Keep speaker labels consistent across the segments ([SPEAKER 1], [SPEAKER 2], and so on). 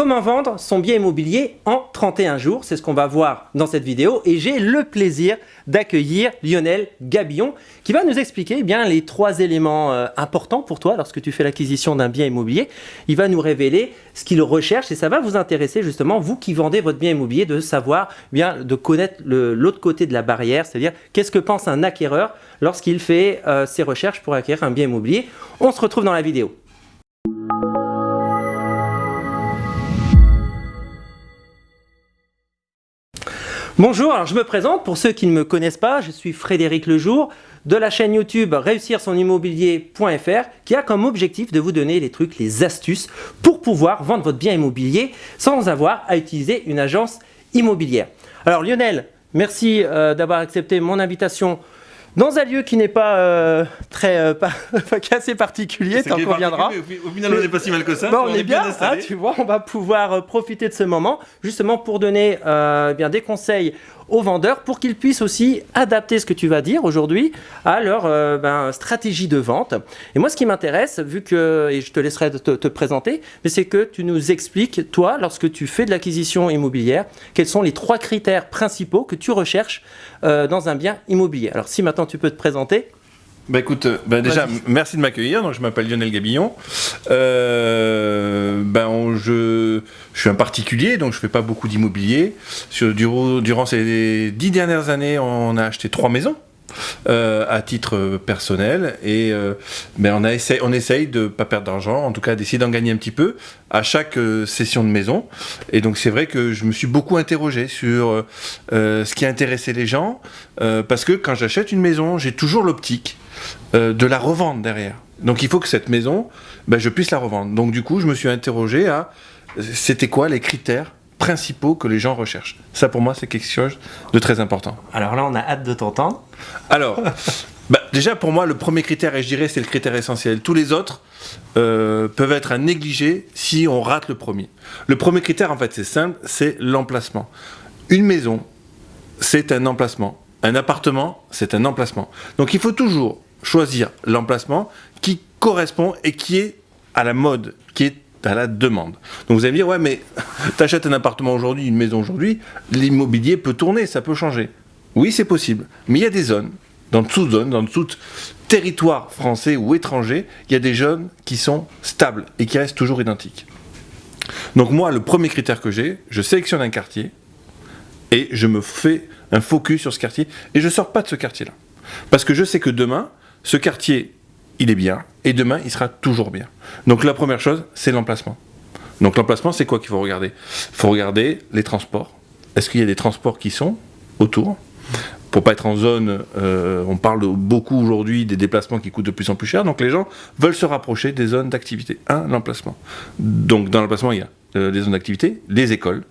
[SPEAKER 1] Comment vendre son bien immobilier en 31 jours? C'est ce qu'on va voir dans cette vidéo et j'ai le plaisir d'accueillir Lionel Gabillon qui va nous expliquer eh bien, les trois éléments euh, importants pour toi lorsque tu fais l'acquisition d'un bien immobilier. Il va nous révéler ce qu'il recherche et ça va vous intéresser justement, vous qui vendez votre bien immobilier, de savoir, eh bien, de connaître l'autre côté de la barrière, c'est-à-dire qu'est-ce que pense un acquéreur lorsqu'il fait euh, ses recherches pour acquérir un bien immobilier. On se retrouve dans la vidéo. Bonjour, alors je me présente pour ceux qui ne me connaissent pas, je suis Frédéric Lejour de la chaîne YouTube réussir son immobilier.fr qui a comme objectif de vous donner les trucs, les astuces pour pouvoir vendre votre bien immobilier sans avoir à utiliser une agence immobilière. Alors Lionel, merci euh, d'avoir accepté mon invitation dans un lieu qui n'est pas euh, très euh, pas, assez particulier, tant qu'on viendra.
[SPEAKER 2] Au final, on n'est pas si mal que ça.
[SPEAKER 1] on, est, bien, hein, tu vois, on va pouvoir euh, profiter de ce moment justement pour donner bien des conseils aux vendeurs pour qu'ils puissent aussi adapter ce que tu vas dire aujourd'hui à leur euh, ben, stratégie de vente. Et moi, ce qui m'intéresse, vu que, et je te laisserai te, présenter, mais c'est que tu nous expliques, toi, lorsque tu fais de l'acquisition immobilière, quels sont les trois critères principaux que tu recherches euh, dans un bien immobilier. Alors, si maintenant tu peux te présenter.
[SPEAKER 2] Bah écoute, euh, bah déjà, merci de m'accueillir. Donc, je m'appelle Lionel Gabillon. Euh, ben, je, je, suis un particulier, donc je fais pas beaucoup d'immobilier. Durant ces dix dernières années, on a acheté trois maisons. Euh, à titre personnel et euh, ben on, a on essaye de pas perdre d'argent, en tout cas d'essayer d'en gagner un petit peu à chaque euh, session de maison. Et donc c'est vrai que je me suis beaucoup interrogé sur ce qui intéressait les gens parce que quand j'achète une maison, j'ai toujours l'optique de la revendre derrière. Donc il faut que cette maison, ben, je puisse la revendre. Donc du coup, je me suis interrogé à c'était quoi les critères principaux que les gens recherchent. Ça, pour moi, c'est quelque chose de très important.
[SPEAKER 1] Alors là, on a hâte de t'entendre.
[SPEAKER 2] Alors, bah, déjà, pour moi, le premier critère, et je dirais, c'est le critère essentiel. Tous les autres euh, peuvent être à négliger si on rate le premier. Le premier critère, en fait, c'est simple, c'est l'emplacement. Une maison, c'est un emplacement. Un appartement, c'est un emplacement. Donc, il faut toujours choisir l'emplacement qui correspond et qui est à la mode, qui est à la demande. Donc vous allez me dire, ouais, mais t'achètes un appartement aujourd'hui, une maison aujourd'hui, l'immobilier peut tourner, ça peut changer. Oui, c'est possible. Mais il y a des zones, dans toute zone, dans tout territoire français ou étranger, il y a des jeunes qui sont stables et qui restent toujours identiques. Donc moi, le premier critère que j'ai, je sélectionne un quartier et je me fais un focus sur ce quartier et je ne sors pas de ce quartier-là. Parce que je sais que demain, ce quartier il est bien, et demain, il sera toujours bien. Donc la première chose, c'est l'emplacement. Donc l'emplacement, c'est quoi qu'il faut regarder? Il faut regarder les transports. Est-ce qu'il y a des transports qui sont autour? Pour pas être en zone, euh, on parle beaucoup aujourd'hui des déplacements qui coûtent de plus en plus cher, donc les gens veulent se rapprocher des zones d'activité. Un, l'emplacement. Donc dans l'emplacement, il y a euh, des zones d'activité, les écoles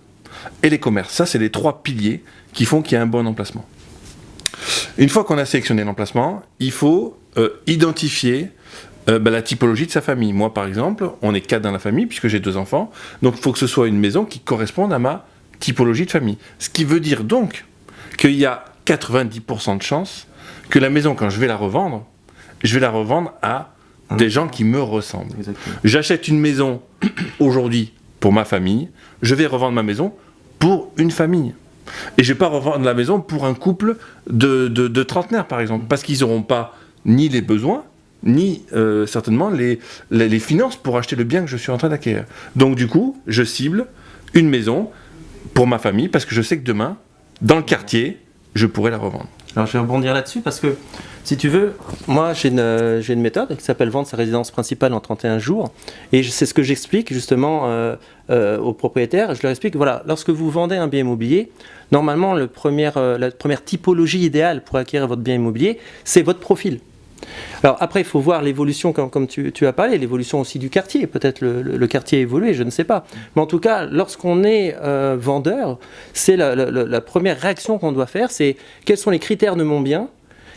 [SPEAKER 2] et les commerces. Ça, c'est les trois piliers qui font qu'il y a un bon emplacement. Une fois qu'on a sélectionné l'emplacement, il faut euh, identifier euh, bah, la typologie de sa famille. Moi, par exemple, on est quatre dans la famille, puisque j'ai deux enfants, donc il faut que ce soit une maison qui corresponde à ma typologie de famille. Ce qui veut dire donc qu'il y a 90% de chances que la maison, quand je vais la revendre, je vais la revendre à des gens qui me ressemblent. J'achète une maison aujourd'hui pour ma famille, je vais revendre ma maison pour une famille. Et je ne vais pas revendre la maison pour un couple de, de trentenaires, par exemple, parce qu'ils n'auront pas ni les besoins, ni euh, certainement les, les, finances pour acheter le bien que je suis en train d'acquérir. Donc du coup, je cible une maison pour ma famille parce que je sais que demain, dans le quartier, je pourrais la revendre.
[SPEAKER 1] Alors je vais rebondir là-dessus parce que si tu veux, moi j'ai une, une, méthode qui s'appelle vendre sa résidence principale en 31 jours et c'est ce que j'explique justement euh, euh, aux propriétaires. Je leur explique, voilà, lorsque vous vendez un bien immobilier, normalement la première typologie idéale pour acquérir votre bien immobilier, c'est votre profil. Alors après, il faut voir l'évolution, comme, tu, as parlé, l'évolution aussi du quartier. Peut-être le, quartier a évolué, je ne sais pas. Mais en tout cas, lorsqu'on est euh, vendeur, c'est la, première réaction qu'on doit faire, c'est quels sont les critères de mon bien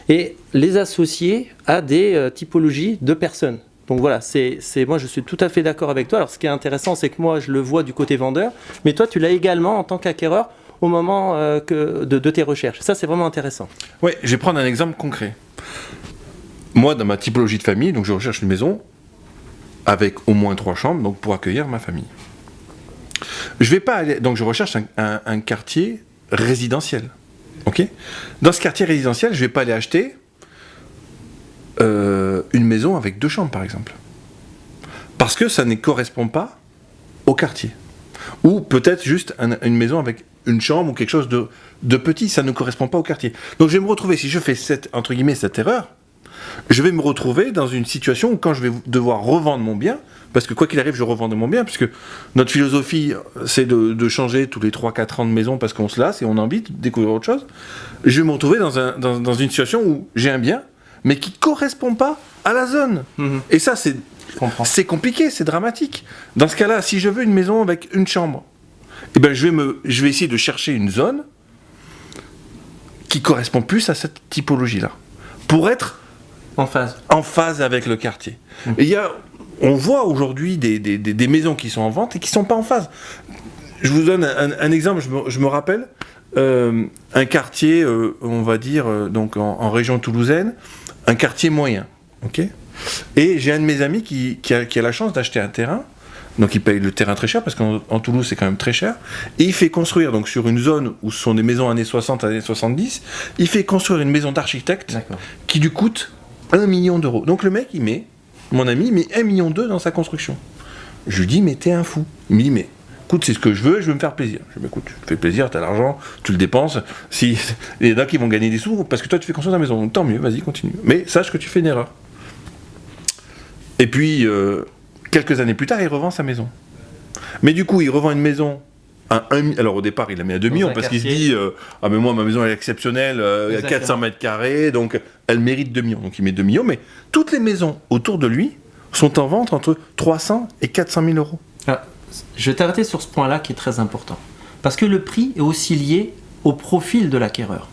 [SPEAKER 1] et les associer à des euh, typologies de personnes. Donc voilà, c'est moi je suis tout à fait d'accord avec toi. Alors ce qui est intéressant, c'est que moi je le vois du côté vendeur, mais toi tu l'as également en tant qu'acquéreur au moment euh, de, tes recherches. Ça c'est vraiment intéressant.
[SPEAKER 2] Oui, je vais prendre un exemple concret. Moi, dans ma typologie de famille, donc je recherche une maison avec au moins trois chambres donc pour accueillir ma famille. Je vais pas aller. Donc je recherche un, quartier résidentiel. Ok? Dans ce quartier résidentiel, je vais pas aller acheter euh, une maison avec deux chambres, par exemple. Parce que ça ne correspond pas au quartier. Ou peut-être juste un- une maison avec une chambre ou quelque chose de, petit, ça ne correspond pas au quartier. Donc je vais me retrouver, si je fais cette, entre cette erreur, je vais me retrouver dans une situation où quand je vais devoir revendre mon bien, parce que quoi qu'il arrive, je revends mon bien, puisque notre philosophie, c'est de, de changer tous les 3-4 ans de maison parce qu'on se lasse et on a envie de découvrir autre chose, je vais me retrouver dans, un- dans- dans une situation où j'ai un bien, mais qui correspond pas à la zone.
[SPEAKER 1] Mhm.
[SPEAKER 2] Et ça, c'est c'est compliqué, c'est dramatique. Dans ce cas-là, si je veux une maison avec une chambre, eh ben, je, vais me, je vais essayer de chercher une zone qui correspond plus à cette typologie-là. Pour être
[SPEAKER 1] En phase.
[SPEAKER 2] en phase avec le quartier. Et il y a, on voit aujourd'hui des, des- des- des maisons qui sont en vente et qui sont pas en phase. Je vous donne un, un exemple, je me, je me rappelle, euh, un quartier, euh, on va dire, euh, donc en, en région toulousaine, un quartier moyen. ok? Et j'ai un de mes amis qui, qui a, qui a la chance d'acheter un terrain. Donc il paye le terrain très cher parce qu'en en Toulouse c'est quand même très cher. Et il fait construire donc sur une zone où ce sont des maisons années 60, années 70, il fait construire une maison d'architecte qui lui coûte 1 million d'euros. Donc le mec, il met, mon ami, il met 1 million d'euros dans sa construction. Je lui dis, mais t'es un fou. Il me dit, mais écoute, c'est ce que je veux, je veux me faire plaisir. Je lui dis, écoute, tu fais plaisir, t'as l'argent, tu le dépenses. Si, il y en a qui vont gagner des sous parce que toi, tu fais construire ta maison. Tant mieux, vas-y, continue. Mais sache que tu fais une erreur. Et puis, euh, quelques années plus tard, il revend sa maison. Mais du coup, il revend une maison à 1 mi- Alors au départ, il la met à 2
[SPEAKER 1] Dans
[SPEAKER 2] millions parce qu'il se dit euh, Ah, mais moi, ma maison elle est exceptionnelle, euh, il y a
[SPEAKER 1] Exactement.
[SPEAKER 2] 400 mètres carrés, donc elle mérite 2 millions. Donc il met 2 millions, mais toutes les maisons autour de lui sont en vente entre 300 et 400 000 euros.
[SPEAKER 1] Alors, je vais t'arrêter sur ce point-là qui est très important. Parce que le prix est aussi lié au profil de l'acquéreur.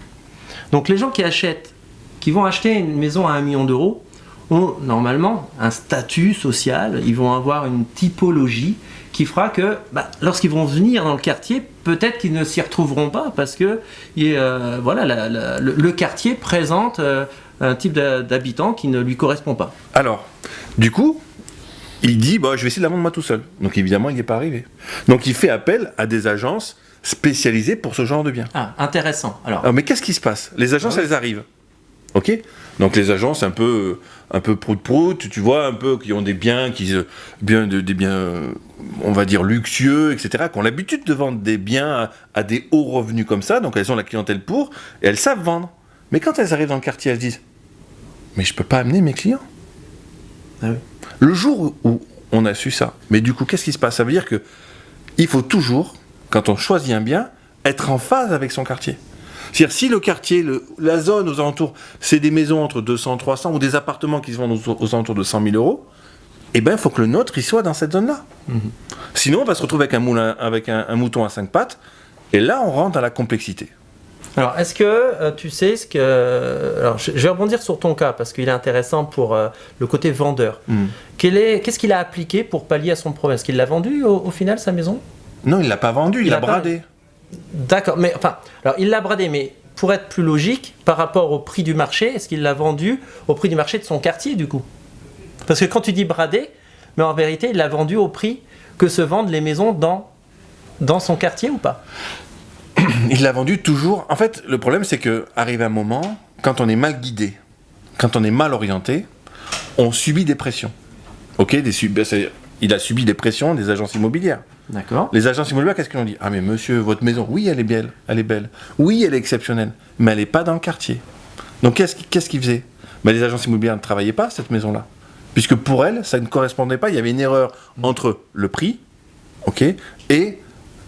[SPEAKER 1] Donc les gens qui achètent, qui vont acheter une maison à 1 million d'euros, ont normalement un statut social, ils vont avoir une typologie qui fera que bah, lorsqu'ils vont venir dans le quartier, peut-être qu'ils ne s'y retrouveront pas parce que et, euh, voilà, la- la- le, le quartier présente euh, un type d'habitant qui ne lui correspond pas.
[SPEAKER 2] Alors, du coup, il dit bah, Je vais essayer de la vendre moi tout seul. Donc évidemment, il n'est pas arrivé. Donc il fait appel à des agences spécialisées pour ce genre de biens.
[SPEAKER 1] Ah, intéressant. Alors,
[SPEAKER 2] Alors, mais qu'est-ce qui se passe? Les agences,
[SPEAKER 1] Ah
[SPEAKER 2] elles arrivent. Ok Donc les agences un peu, un peu prout-prout, tu vois, un peu qui ont des biens, qui, euh, bien de- des biens, euh, on va dire luxueux, etc., qui ont l'habitude de vendre des biens à, à des hauts revenus comme ça, donc elles ont la clientèle pour, et elles savent vendre. Mais quand elles arrivent dans le quartier, elles se disent, mais je peux pas amener mes clients.
[SPEAKER 1] Ah oui.
[SPEAKER 2] Le jour où on a su ça, mais du coup, qu'est-ce qui se passe? Ça veut dire que il faut toujours, quand on choisit un bien, être en phase avec son quartier. C'est-à-dire, si le quartier, le- la zone aux alentours, c'est des maisons entre 200 300 ou des appartements qui se vendent aux, aux alentours de 100 000 euros, eh ben, il faut que le nôtre, il soit dans cette zone-là. Sinon, on va se retrouver avec un, moulin, avec un, un mouton à cinq pattes, et là, on rentre dans la complexité.
[SPEAKER 1] Alors, est-ce que euh, tu sais ce que. Alors, je, je vais rebondir sur ton cas parce qu'il est intéressant pour euh, le côté vendeur. Est- Qu'est-ce qu'il a appliqué pour pallier à son problème? Est-ce qu'il l'a vendu au, au final, sa maison?
[SPEAKER 2] Non, il l'a pas vendu, il l'a
[SPEAKER 1] pas-
[SPEAKER 2] bradé.
[SPEAKER 1] D'accord, mais enfin, alors il l'a bradé, mais pour être plus logique, par rapport au prix du marché, est-ce qu'il l'a vendu au prix du marché de son quartier du coup? Parce que quand tu dis bradé, mais en vérité, il l'a vendu au prix que se vendent les maisons dans, son quartier ou pas?
[SPEAKER 2] Il l'a vendu toujours. En fait, le problème, c'est que arrive un moment, quand on est mal guidé, quand on est mal orienté, on subit des pressions. Ok, il a subi des pressions des agences immobilières.
[SPEAKER 1] D'accord.
[SPEAKER 2] Les agences immobilières, qu'est-ce qu'ils ont dit Ah, mais monsieur, votre maison, oui, elle est belle, elle est belle. Oui, elle est exceptionnelle, mais elle n'est pas dans le quartier. Donc, qu'est-ce qui- qu'est-ce qu'ils faisaient Ben, Les agences immobilières ne travaillaient pas cette maison-là. Puisque pour elles, ça ne correspondait pas. Il y avait une erreur entre le prix, ok, et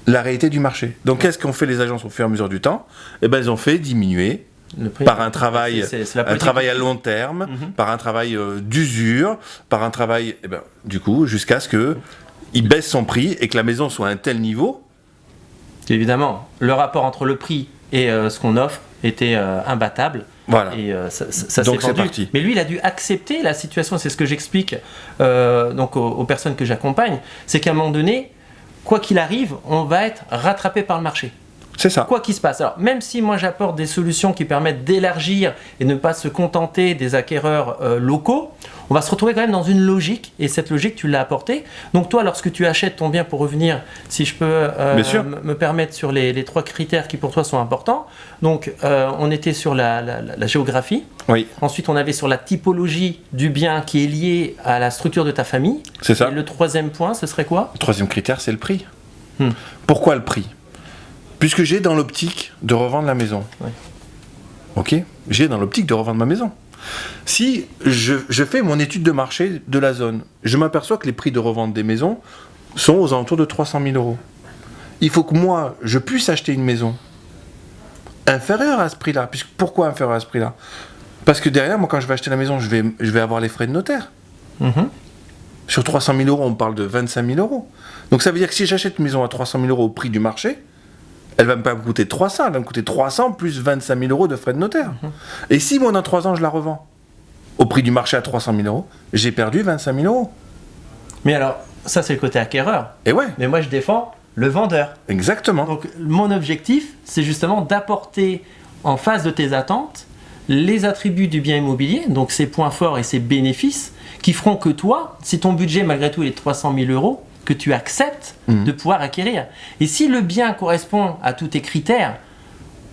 [SPEAKER 2] la réalité du marché. Donc, qu'est-ce qu'ont fait les agences au fur et à mesure du temps Eh ben, elles ont fait diminuer
[SPEAKER 1] Le prix-
[SPEAKER 2] par un travail, un travail à long terme,
[SPEAKER 1] Mhm.
[SPEAKER 2] par un travail euh, d'usure, par un travail, eh ben, du coup, jusqu'à ce que il baisse son prix et que la maison soit à un tel niveau.
[SPEAKER 1] Évidemment, le rapport entre le prix et euh, ce qu'on offre était euh, imbattable.
[SPEAKER 2] Voilà.
[SPEAKER 1] Et euh, ça, ça- ça
[SPEAKER 2] Donc
[SPEAKER 1] s'est
[SPEAKER 2] c'est
[SPEAKER 1] vendu.
[SPEAKER 2] parti.
[SPEAKER 1] Mais lui, il a dû accepter la situation. C'est ce que j'explique donc aux, aux personnes que j'accompagne. C'est qu'à un moment donné, quoi qu'il arrive, on va être rattrapé par le marché.
[SPEAKER 2] C'est ça.
[SPEAKER 1] Quoi qu'il se passe. Alors, même si moi j'apporte des solutions qui permettent d'élargir et ne pas se contenter des acquéreurs euh, locaux, on va se retrouver quand même dans une logique, et cette logique, tu l'as apportée. Donc toi, lorsque tu achètes ton bien pour revenir, si je peux euh, me permettre sur les, les trois critères qui pour toi sont importants, donc euh, on était sur la, la- la- la géographie,
[SPEAKER 2] Oui,
[SPEAKER 1] ensuite on avait sur la typologie du bien qui est lié à la structure de ta famille,
[SPEAKER 2] c'est ça.
[SPEAKER 1] et le troisième point, ce serait quoi?
[SPEAKER 2] Le troisième critère, c'est le prix.
[SPEAKER 1] Hmm.
[SPEAKER 2] Pourquoi le prix? Puisque j'ai dans l'optique de revendre la maison. Ok? J'ai dans l'optique de revendre ma maison. Si je, je fais mon étude de marché de la zone, je m'aperçois que les prix de revente des maisons sont aux alentours de 300 000 euros. Il faut que moi, je puisse acheter une maison inférieure à ce prix-là. Puisque, pourquoi inférieure à ce prix-là? Parce que derrière, moi, quand je vais acheter la maison, je vais, je vais avoir les frais de notaire.
[SPEAKER 1] Mhm.
[SPEAKER 2] Sur 300 000 euros, on parle de 25 000 euros. Donc ça veut dire que si j'achète une maison à 300 000 euros au prix du marché, elle va pas me coûter 300, elle va me coûter 300 plus 25 000 euros de frais de notaire. Et si moi dans 3 ans je la revends au prix du marché à 300 000 euros, j'ai perdu 25 000 euros.
[SPEAKER 1] Mais alors, ça c'est le côté acquéreur.
[SPEAKER 2] Et ouais,
[SPEAKER 1] Mais moi je défends le vendeur.
[SPEAKER 2] exactement.
[SPEAKER 1] Donc mon objectif, c'est justement d'apporter en face de tes attentes les attributs du bien immobilier, donc ses points forts et ses bénéfices, qui feront que toi, si ton budget malgré tout est de 300 000 euros, que tu acceptes
[SPEAKER 2] Mhm.
[SPEAKER 1] de pouvoir acquérir. Et si le bien correspond à tous tes critères,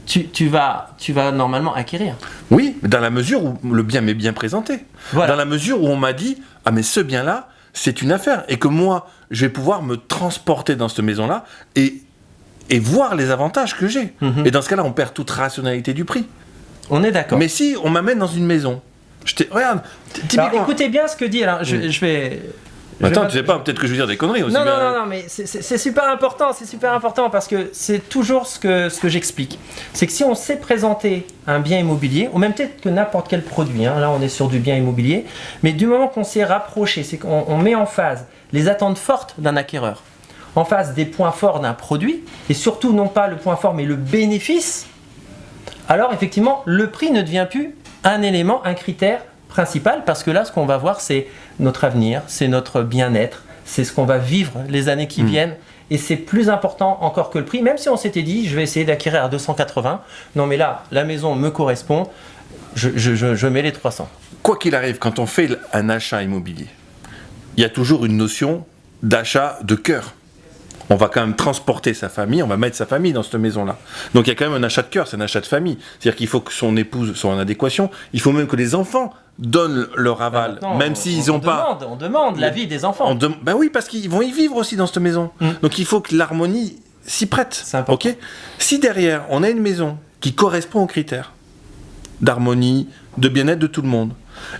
[SPEAKER 1] tu, tu vas, tu vas normalement acquérir.
[SPEAKER 2] Oui, dans la mesure où le bien m'est bien présenté.
[SPEAKER 1] Voilà.
[SPEAKER 2] Dans la mesure où on m'a dit, ah mais ce bien-là, c'est une affaire. Et que moi, je vais pouvoir me transporter dans cette maison-là et, et voir les avantages que j'ai.
[SPEAKER 1] Mhm.
[SPEAKER 2] Et dans ce cas-là, on perd toute rationalité du prix.
[SPEAKER 1] On est d'accord.
[SPEAKER 2] Mais si on m'amène dans une maison, je t'ai- regarde,
[SPEAKER 1] Alors, écoutez bien ce que dit. Alors, je, je vais. Je
[SPEAKER 2] Attends, tu sais pas, peut-être que je veux dire des conneries aussi.
[SPEAKER 1] Non, non,
[SPEAKER 2] bien.
[SPEAKER 1] non, non, mais c'est- super important, c'est super important parce que c'est toujours ce que, ce que j'explique. C'est que si on sait présenter un bien immobilier, ou même peut-être que n'importe quel produit, hein, là on est sur du bien immobilier, mais du moment qu'on s'est rapproché, c'est qu'on on met en phase les attentes fortes d'un acquéreur, en face des points forts d'un produit, et surtout non pas le point fort mais le bénéfice, alors effectivement le prix ne devient plus un élément, un critère principal, parce que là ce qu'on va voir c'est notre avenir, c'est notre bien-être, c'est ce qu'on va vivre les années qui viennent. Et c'est plus important encore que le prix, même si on s'était dit, je vais essayer d'acquérir à 280. Non, mais là, la maison me correspond, je, je- je- je mets les 300.
[SPEAKER 2] Quoi qu'il arrive, quand on fait un achat immobilier, il y a toujours une notion d'achat de cœur. On va quand même transporter sa famille, on va mettre sa famille dans cette maison-là. Donc il y a quand même un achat de cœur, c'est un achat de famille. C'est-à-dire qu'il faut que son épouse soit en adéquation, il faut même que les enfants donnent leur aval, même
[SPEAKER 1] on-
[SPEAKER 2] s'ils
[SPEAKER 1] on
[SPEAKER 2] n'ont pas...
[SPEAKER 1] Demande, on demande l'avis des enfants.
[SPEAKER 2] On Ben oui, parce qu'ils vont y vivre aussi dans cette maison.
[SPEAKER 1] Mm.
[SPEAKER 2] Donc il faut que l'harmonie s'y prête. Ok? Si derrière, on a une maison qui correspond aux critères d'harmonie, de bien-être de tout le monde,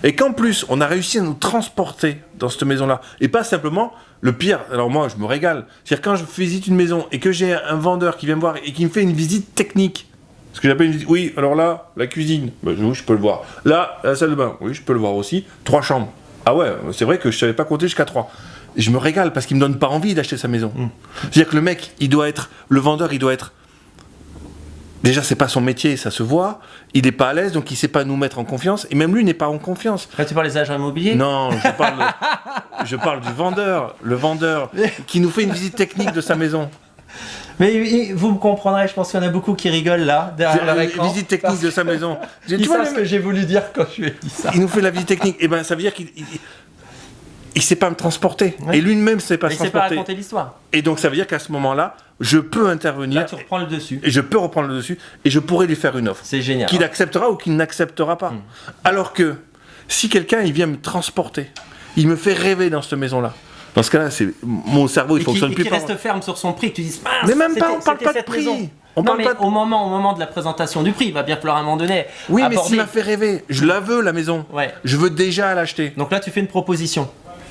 [SPEAKER 2] et qu'en plus, on a réussi à nous transporter dans cette maison-là, et pas simplement le pire. Alors moi, je me régale. C'est-à-dire quand je visite une maison et que j'ai un vendeur qui vient me voir et qui me fait une visite technique, ce que j'appelle une visite. Oui, alors là, la cuisine, oui, je peux le voir. Là, la salle de bain, oui, je peux le voir aussi. Trois chambres. Ah ouais, c'est vrai que je savais pas compter jusqu'à trois. Et je me régale parce qu'il me donne pas envie d'acheter sa maison. C'est-à-dire que le mec, il doit être, le vendeur, il doit être. Déjà, c'est pas son métier, ça se voit. Il n'est pas à l'aise, donc il sait pas nous mettre en confiance. Et même lui n'est pas en confiance.
[SPEAKER 1] Là, tu parles des agents immobiliers?
[SPEAKER 2] Non, je parle, je parle du vendeur, le vendeur qui nous fait une visite technique de sa maison.
[SPEAKER 1] Mais vous me comprendrez, je pense qu'il y en a beaucoup qui rigolent là, derrière leur
[SPEAKER 2] Une
[SPEAKER 1] écran.
[SPEAKER 2] visite technique de sa maison. Tu
[SPEAKER 1] Ils
[SPEAKER 2] vois,
[SPEAKER 1] savent ce que j'ai voulu dire quand je lui ai dit ça.
[SPEAKER 2] il nous fait la visite technique. Et ben, ça veut dire qu'il il, sait pas me transporter.
[SPEAKER 1] Ouais.
[SPEAKER 2] Et lui-même sait pas se
[SPEAKER 1] il sait pas
[SPEAKER 2] transporter.
[SPEAKER 1] raconter l'histoire.
[SPEAKER 2] Et donc, ça veut dire qu'à ce moment-là, je peux intervenir
[SPEAKER 1] Là, tu reprends le dessus.
[SPEAKER 2] et je peux reprendre le dessus et je pourrais lui faire une offre.
[SPEAKER 1] C'est génial.
[SPEAKER 2] qu'il acceptera ou qu'il n'acceptera pas. Alors que si quelqu'un il vient me transporter, il me fait rêver dans cette maison-là. Dans ce cas-là, c'est mon cerveau il
[SPEAKER 1] et qui,
[SPEAKER 2] fonctionne
[SPEAKER 1] et
[SPEAKER 2] plus
[SPEAKER 1] reste ferme sur son prix, tu mince,
[SPEAKER 2] Mais même pas, on parle pas de prix.
[SPEAKER 1] maison.
[SPEAKER 2] On
[SPEAKER 1] non,
[SPEAKER 2] parle
[SPEAKER 1] mais
[SPEAKER 2] pas de-
[SPEAKER 1] au moment, au moment de la présentation du prix, il va bien falloir à un moment donné
[SPEAKER 2] Oui, mais s'il m'a fait rêver, je la veux la maison.
[SPEAKER 1] Ouais.
[SPEAKER 2] Je veux déjà l'acheter.
[SPEAKER 1] Donc là, tu fais une proposition.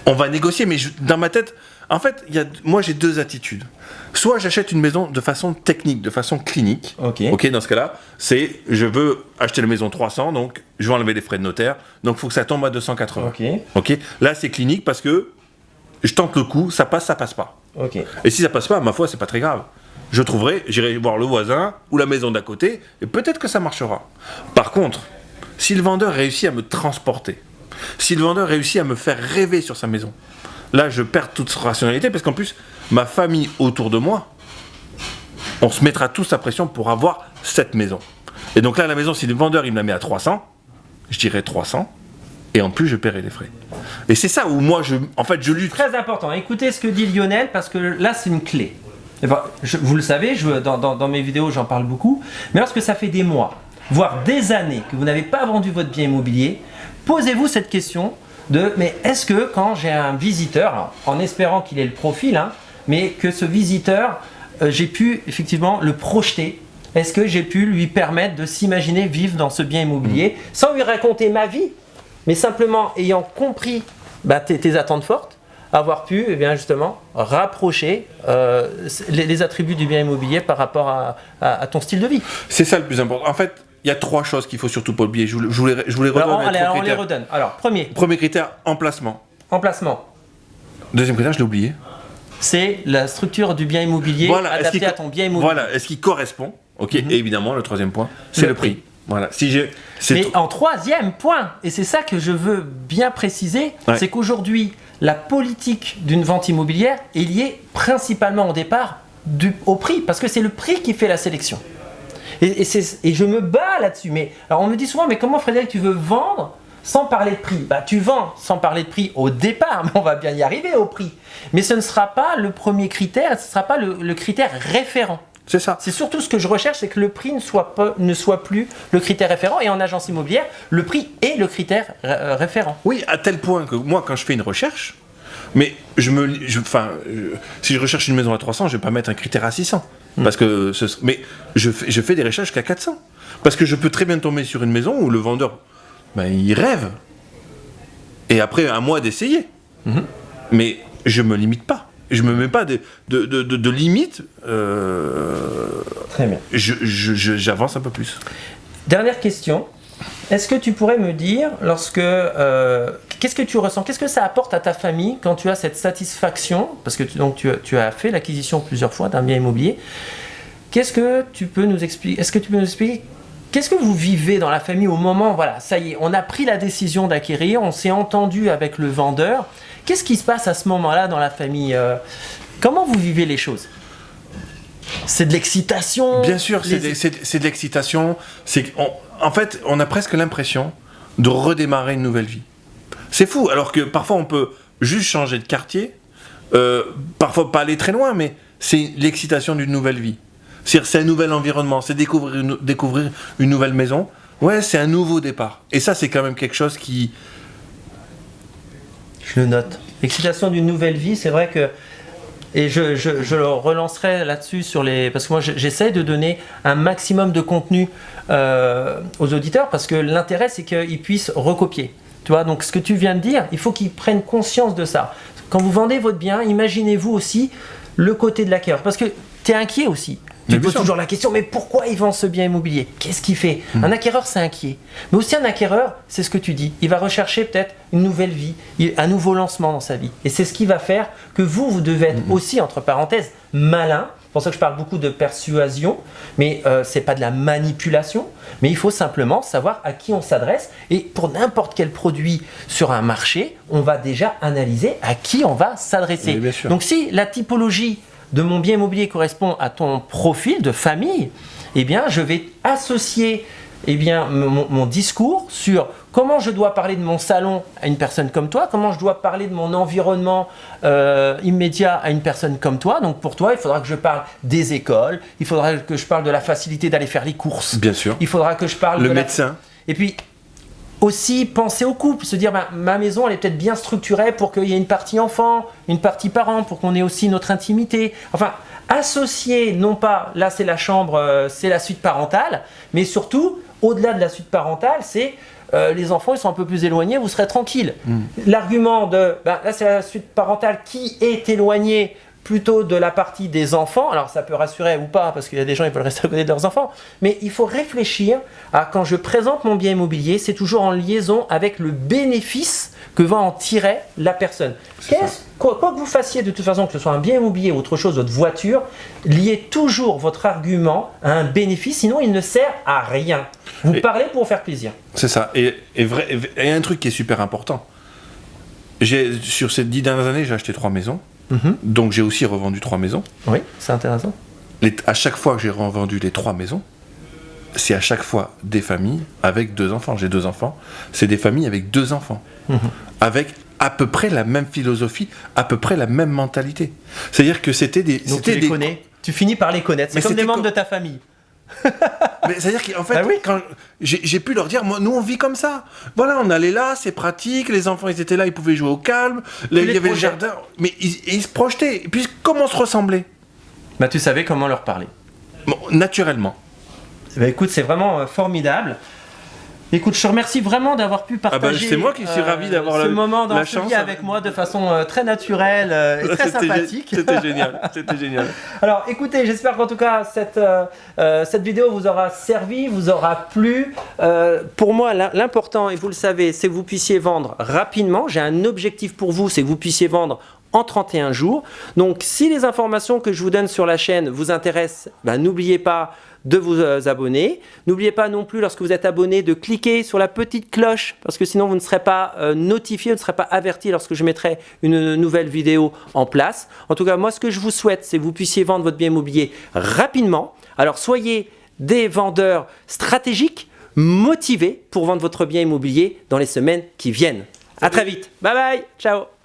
[SPEAKER 2] On va négocier, mais je- dans ma tête, en fait, il y a, moi j'ai deux attitudes. Soit j'achète une maison de façon technique, de façon clinique.
[SPEAKER 1] Ok.
[SPEAKER 2] Ok, dans ce cas-là, c'est je veux acheter la maison 300, donc je vais enlever les frais de notaire, donc il faut que ça tombe à 280.
[SPEAKER 1] Ok.
[SPEAKER 2] Ok, là c'est clinique parce que je tente le coup, ça passe, ça passe pas.
[SPEAKER 1] Ok.
[SPEAKER 2] Et si ça passe pas, ma foi, c'est pas très grave. Je trouverai, j'irai voir le voisin ou la maison d'à côté, et peut-être que ça marchera. Par contre, si le vendeur réussit à me transporter, si le vendeur réussit à me faire rêver sur sa maison, là je perds toute rationalité parce qu'en plus, ma famille autour de moi on se mettra tous la pression pour avoir cette maison. Et donc là, la maison, si le vendeur il me la met à 300, je dirais 300, et en plus, je paierai les frais. Et c'est ça où moi, je, en fait, je lutte.
[SPEAKER 1] Très important. Écoutez ce que dit Lionel parce que là, c'est une clé. Eh ben, vous le savez, dans mes vidéos, j'en parle beaucoup. Mais lorsque ça fait des mois, voire des années que vous n'avez pas vendu votre bien immobilier, posez-vous cette question de mais est-ce que quand j'ai un visiteur, en espérant qu'il ait le profil, hein, mais que ce visiteur, euh, j'ai pu effectivement le projeter Est-ce que j'ai pu lui permettre de s'imaginer vivre dans ce bien immobilier sans lui raconter ma vie, mais simplement ayant compris bah, tes, tes attentes fortes, avoir pu eh bien, justement rapprocher euh, les, les attributs du bien immobilier par rapport à, à- à ton style de vie?
[SPEAKER 2] C'est ça le plus important. En fait, il y a trois choses qu'il faut surtout pas oublier. Je vous, je vous les, je vous les redonne.
[SPEAKER 1] Alors, on,
[SPEAKER 2] les
[SPEAKER 1] allez,
[SPEAKER 2] trois
[SPEAKER 1] alors, on les
[SPEAKER 2] critères.
[SPEAKER 1] redonne. Alors, premier,
[SPEAKER 2] Premier critère, emplacement.
[SPEAKER 1] emplacement.
[SPEAKER 2] Deuxième critère, je l'ai oublié.
[SPEAKER 1] C'est la structure du bien immobilier
[SPEAKER 2] est-ce
[SPEAKER 1] adaptée à ton bien immobilier.
[SPEAKER 2] Voilà, est-ce qu'il correspond? Ok,
[SPEAKER 1] Mhm.
[SPEAKER 2] et évidemment, le troisième point, c'est
[SPEAKER 1] Le
[SPEAKER 2] le, prix. Voilà, si j'ai.
[SPEAKER 1] Mais en troisième point, et c'est ça que je veux bien préciser,
[SPEAKER 2] Ouais.
[SPEAKER 1] c'est qu'aujourd'hui, la politique d'une vente immobilière est liée principalement au départ du, au prix, parce que c'est le prix qui fait la sélection. Et, et je me bats là-dessus. Mais alors on me dit souvent, mais comment Frédéric, tu veux vendre sans parler de prix? Bah tu vends sans parler de prix au départ, mais on va bien y arriver au prix. Mais ce ne sera pas le premier critère, ce ne sera pas le- le critère référent.
[SPEAKER 2] C'est ça.
[SPEAKER 1] C'est surtout ce que je recherche, c'est que le prix ne soit, pas, ne soit plus le critère référent. Et en agence immobilière, le prix est le critère euh, référent.
[SPEAKER 2] Oui, à tel point que moi, quand je fais une recherche, mais je me, je- enfin, je- si je recherche une maison à 300, je vais pas mettre un critère à 600,
[SPEAKER 1] Hmm.
[SPEAKER 2] Parce que, ce- mais je fais, je fais des recherches qu'à 400, parce que je peux très bien tomber sur une maison où le vendeur, ben, il rêve, et après un mois d'essayer,
[SPEAKER 1] Mhm.
[SPEAKER 2] mais je me limite pas, je me mets pas de, de, de, de- de limite, euh,
[SPEAKER 1] Très bien.
[SPEAKER 2] je- je- je- j'avance un peu plus.
[SPEAKER 1] Dernière question. Est-ce que tu pourrais me dire, lorsque. euh, Qu'est-ce que tu ressens? Qu'est-ce que ça apporte à ta famille quand tu as cette satisfaction? Parce que tu, donc, tu, as- tu as fait l'acquisition plusieurs fois d'un bien immobilier. Qu'est-ce que tu peux nous expliquer Est-ce que tu peux nous expliquer Qu'est-ce que vous vivez dans la famille au moment, voilà, ça y est, on a pris la décision d'acquérir, on s'est entendu avec le vendeur. Qu'est-ce qui se passe à ce moment-là dans la famille euh, Comment vous vivez les choses? C'est de l'excitation?
[SPEAKER 2] Bien sûr, c'est
[SPEAKER 1] les-
[SPEAKER 2] de, c'est de- l'excitation. En fait, on a presque l'impression de redémarrer une nouvelle vie. C'est fou, alors que parfois on peut juste changer de quartier, euh, parfois pas aller très loin, mais c'est l'excitation d'une nouvelle vie. C'est un nouvel environnement, c'est découvrir une, nouvelle maison. Ouais, c'est un nouveau départ. Et ça, c'est quand même quelque chose qui.
[SPEAKER 1] Je le note. L'excitation d'une nouvelle vie, c'est vrai que. Et je, je, je relancerai là-dessus sur les. Parce que moi, je- j'essaie de donner un maximum de contenu euh, aux auditeurs parce que l'intérêt, c'est qu'ils puissent recopier. Tu vois, donc ce que tu viens de dire, il faut qu'ils prennent conscience de ça. Quand vous vendez votre bien, imaginez-vous aussi le côté de l'acquéreur. Parce que tu es inquiet aussi. Tu te poses toujours la question, mais pourquoi il vend ce bien immobilier? Qu'est-ce qu'il fait? Un acquéreur, c'est inquiet. Mais aussi un acquéreur, c'est ce que tu dis. Il va rechercher peut-être une nouvelle vie, un nouveau lancement dans sa vie. Et c'est ce qui va faire que vous, vous devez être aussi, entre parenthèses, malin. C'est pour ça que je parle beaucoup de persuasion, mais euh, c'est pas de la manipulation. Mais il faut simplement savoir à qui on s'adresse. Et pour n'importe quel produit sur un marché, on va déjà analyser à qui on va s'adresser.
[SPEAKER 2] Oui.
[SPEAKER 1] Donc si la typologie de mon bien immobilier correspond à ton profil de famille, eh bien, je vais associer eh bien, mon, mon discours sur comment je dois parler de mon salon à une personne comme toi, comment je dois parler de mon environnement euh, immédiat à une personne comme toi. Donc pour toi, il faudra que je parle des écoles, il faudra que je parle de la facilité d'aller faire les courses,
[SPEAKER 2] Bien sûr.
[SPEAKER 1] il faudra que je parle
[SPEAKER 2] Le
[SPEAKER 1] de la-
[SPEAKER 2] médecin.
[SPEAKER 1] et puis aussi penser au couple, se dire bah, ma maison elle est peut-être bien structurée pour qu'il y ait une partie enfant, une partie parent, pour qu'on ait aussi notre intimité. Enfin, associer non pas là c'est la chambre, euh, c'est la suite parentale, mais surtout au-delà de la suite parentale, c'est euh, les enfants ils sont un peu plus éloignés, vous serez tranquille. L'argument de bah, là c'est la suite parentale qui est éloignée plutôt de la partie des enfants. Alors ça peut rassurer ou pas, parce qu'il y a des gens qui veulent rester à côté de leurs enfants, mais il faut réfléchir à quand je présente mon bien immobilier, c'est toujours en liaison avec le bénéfice que va en tirer la personne. Quoi, quoi que vous fassiez de toute façon, que ce soit un bien immobilier ou autre chose, votre voiture, liez toujours votre argument à un bénéfice, sinon il ne sert à rien. Vous
[SPEAKER 2] Et-
[SPEAKER 1] parlez pour faire plaisir.
[SPEAKER 2] C'est ça. Et, et, vrai, et un truc qui est super important. Sur ces dix dernières années, j'ai acheté trois maisons.
[SPEAKER 1] Mhm.
[SPEAKER 2] Donc j'ai aussi revendu trois maisons.
[SPEAKER 1] Oui, c'est intéressant.
[SPEAKER 2] les- à chaque fois que j'ai revendu les trois maisons, c'est à chaque fois des familles avec deux enfants. J'ai deux enfants. C'est des familles avec deux enfants. Avec à peu près la même philosophie, à peu près la même mentalité. C'est-à-dire que c'était des.
[SPEAKER 1] Donc tu
[SPEAKER 2] c'était
[SPEAKER 1] les
[SPEAKER 2] des-
[SPEAKER 1] connais. Tu finis par les connaître. C'est comme des membres
[SPEAKER 2] co-
[SPEAKER 1] de ta famille.
[SPEAKER 2] Mais c'est-à-dire qu'en fait,
[SPEAKER 1] Ah oui
[SPEAKER 2] quand j'ai pu leur dire, moi, nous on vit comme ça. Voilà, on allait là, c'est pratique, les enfants ils étaient là, ils pouvaient jouer au calme, là, il y avait le jardin, mais ils, se projetaient. Et puis comment se ressembler
[SPEAKER 1] Bah, tu savais comment leur parler.
[SPEAKER 2] Bon, Naturellement.
[SPEAKER 1] Bah, écoute, c'est vraiment euh, formidable. Écoute, je te remercie vraiment d'avoir pu
[SPEAKER 2] bah,
[SPEAKER 1] partager
[SPEAKER 2] c'est moi qui suis ravi d'avoir
[SPEAKER 1] ce
[SPEAKER 2] la-
[SPEAKER 1] moment dans
[SPEAKER 2] la
[SPEAKER 1] ce
[SPEAKER 2] chance.
[SPEAKER 1] avec moi de façon euh, très naturelle euh, et très sympathique.
[SPEAKER 2] C'était génial. C'était génial.
[SPEAKER 1] Alors écoutez, j'espère qu'en tout cas cette, euh, euh, cette vidéo vous aura servi, vous aura plu. Euh, pour moi, l'im- l'important, et vous le savez, c'est que vous puissiez vendre rapidement. J'ai un objectif pour vous, c'est que vous puissiez vendre en 31 jours. Donc si les informations que je vous donne sur la chaîne vous intéressent, ben, n'oubliez pas de vous euh, abonner. N'oubliez pas non plus, lorsque vous êtes abonné, de cliquer sur la petite cloche, parce que sinon vous ne serez pas euh, notifié, vous ne serez pas averti lorsque je mettrai une nouvelle vidéo en place. En tout cas, moi, ce que je vous souhaite, c'est que vous puissiez vendre votre bien immobilier rapidement. Alors, soyez des vendeurs stratégiques, motivés pour vendre votre bien immobilier dans les semaines qui viennent. À très vite. Bye bye. Ciao.